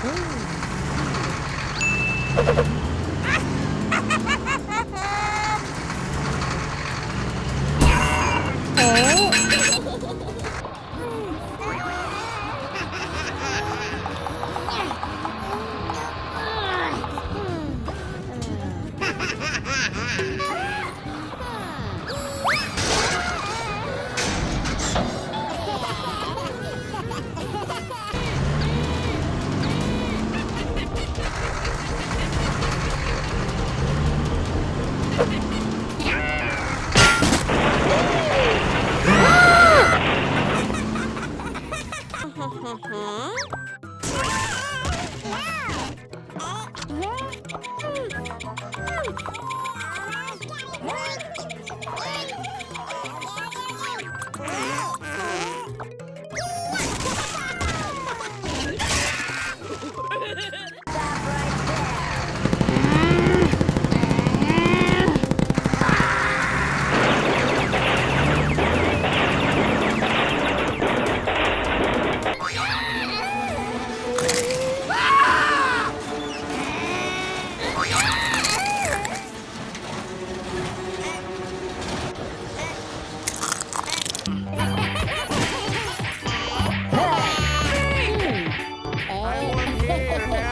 Ha ha ha! Huh?